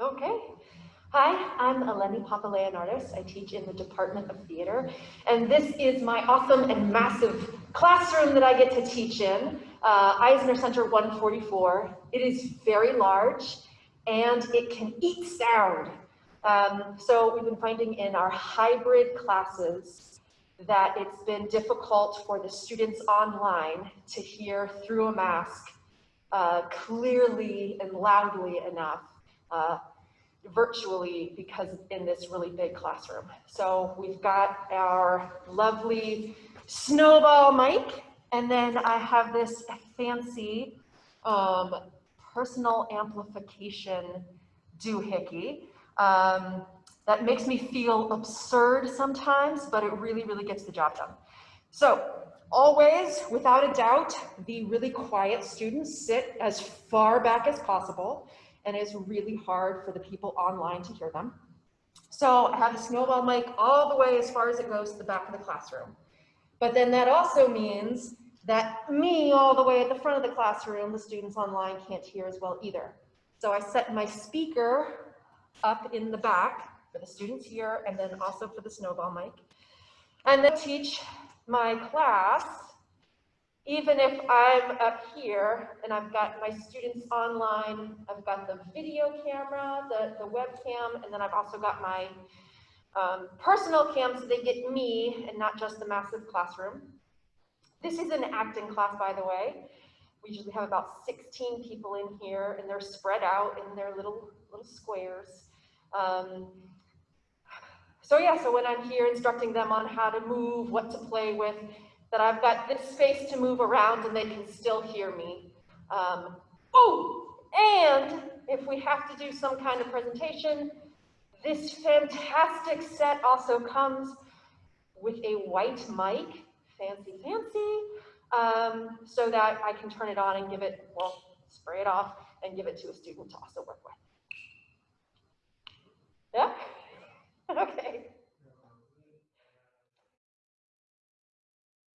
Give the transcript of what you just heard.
Okay. Hi, I'm Eleni Papaleonardis. I teach in the Department of Theater, and this is my awesome and massive classroom that I get to teach in, uh, Eisner Center 144. It is very large, and it can eat sound. Um, so we've been finding in our hybrid classes that it's been difficult for the students online to hear through a mask uh, clearly and loudly enough uh, virtually because in this really big classroom. So we've got our lovely snowball mic, and then I have this fancy um, personal amplification doohickey um, that makes me feel absurd sometimes, but it really, really gets the job done. So always, without a doubt, the really quiet students sit as far back as possible and it's really hard for the people online to hear them. So I have the snowball mic all the way as far as it goes to the back of the classroom. But then that also means that me all the way at the front of the classroom, the students online can't hear as well either. So I set my speaker up in the back for the students here and then also for the snowball mic. And then teach my class even if I'm up here and I've got my students online, I've got the video camera, the, the webcam, and then I've also got my um, personal cam so they get me and not just the massive classroom. This is an acting class, by the way. We usually have about 16 people in here and they're spread out in their little, little squares. Um, so yeah, so when I'm here instructing them on how to move, what to play with, that I've got this space to move around and they can still hear me. Um, oh, and if we have to do some kind of presentation, this fantastic set also comes with a white mic, fancy, fancy, um, so that I can turn it on and give it, well, spray it off and give it to a student to also work.